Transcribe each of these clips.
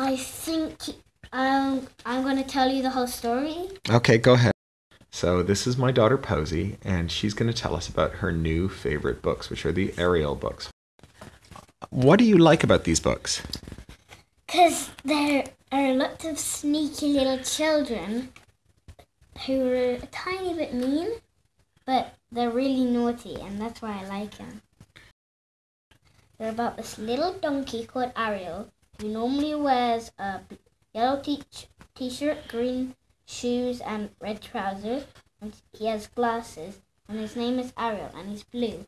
I think um, I'm going to tell you the whole story. Okay, go ahead. So, this is my daughter Posy, and she's going to tell us about her new favorite books, which are the Ariel books. What do you like about these books? Because there are lots of sneaky little children who are a tiny bit mean, but they're really naughty, and that's why I like them. They're about this little donkey called Ariel who normally wears a yellow t-shirt, green shoes, and red trousers, and he has glasses, and his name is Ariel, and he's blue.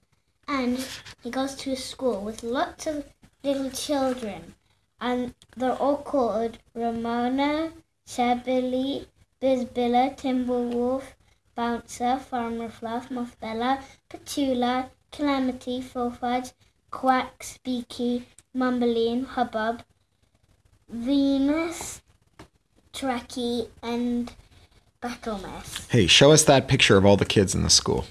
And he goes to a school with lots of little children, and they're all called Ramona, Shabili, Bizbilla, Timberwolf, Bouncer, Farmer Fluff, Mothbella, Petula, Calamity, Fullfudge, Quack, Speaky, Mumbling, Hubbub, Venus, Tracky, and Battlemess. Hey, show us that picture of all the kids in the school.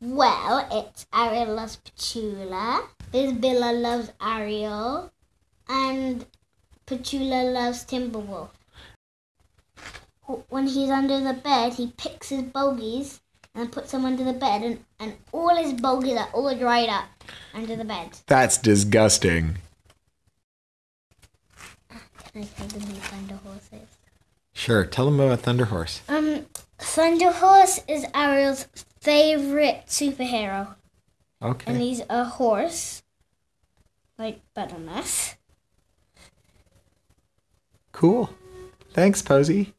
Well, it's Ariel loves Petula, Bizbilla loves Ariel, and Petula loves Timberwolf. When he's under the bed, he picks his bogies and puts them under the bed, and, and all his bogies are all dried up under the bed. That's disgusting. Can I tell them who Thunder Horse is? Sure, tell them about Thunder Horse. Um, Thunder Horse is Ariel's favorite superhero, Okay. and he's a horse, like Buttermess. Cool. Thanks, Posy.